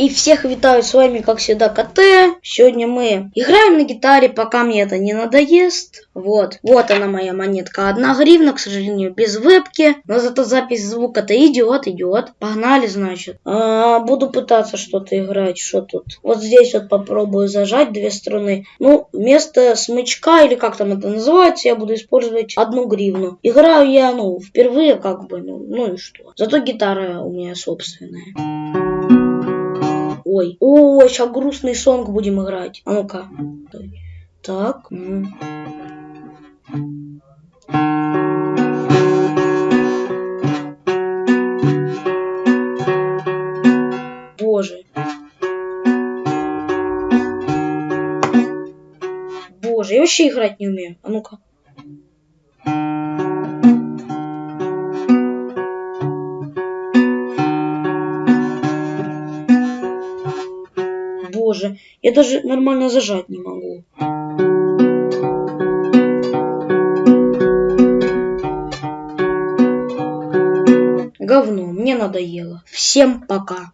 И всех витаю, с вами как всегда КТ. Сегодня мы играем на гитаре, пока мне это не надоест. Вот, вот она моя монетка. Одна гривна, к сожалению, без вебки. Но зато запись звука-то идет, идет. Погнали, значит. А, буду пытаться что-то играть. Что тут? Вот здесь вот попробую зажать две струны. Ну, вместо смычка, или как там это называется, я буду использовать одну гривну. Играю я, ну, впервые как бы, ну, ну и что. Зато гитара у меня собственная. Ой, ой, сейчас грустный сонг будем играть. А ну-ка. Так. Боже. Боже, я вообще играть не умею. А ну-ка. Боже, я даже нормально зажать не могу. Говно, мне надоело. Всем пока.